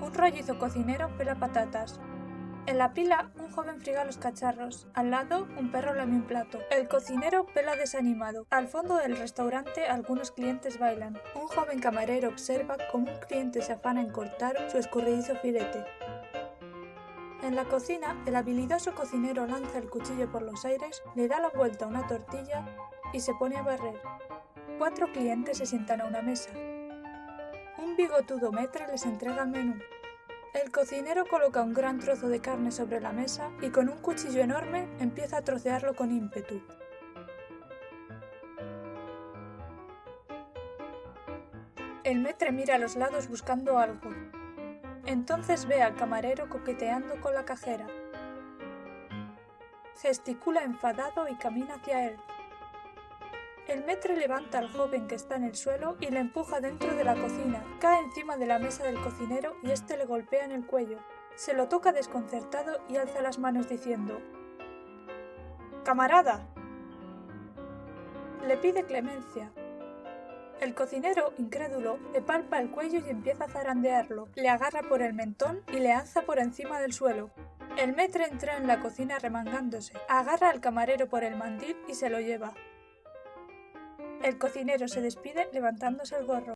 Un rollizo cocinero pela patatas. En la pila, un joven friga los cacharros. Al lado, un perro lame un plato. El cocinero pela desanimado. Al fondo del restaurante, algunos clientes bailan. Un joven camarero observa cómo un cliente se afana en cortar su escurridizo filete. En la cocina, el habilidoso cocinero lanza el cuchillo por los aires, le da la vuelta a una tortilla y se pone a barrer. Cuatro clientes se sientan a una mesa. Un bigotudo metre les entrega el menú. El cocinero coloca un gran trozo de carne sobre la mesa y con un cuchillo enorme empieza a trocearlo con ímpetu. El metre mira a los lados buscando algo. Entonces ve al camarero coqueteando con la cajera. Gesticula enfadado y camina hacia él. El metre levanta al joven que está en el suelo y le empuja dentro de la cocina. Cae encima de la mesa del cocinero y este le golpea en el cuello. Se lo toca desconcertado y alza las manos diciendo ¡Camarada! Le pide clemencia. El cocinero, incrédulo, le palpa el cuello y empieza a zarandearlo. Le agarra por el mentón y le alza por encima del suelo. El metre entra en la cocina remangándose, agarra al camarero por el mandil y se lo lleva. El cocinero se despide levantándose el gorro.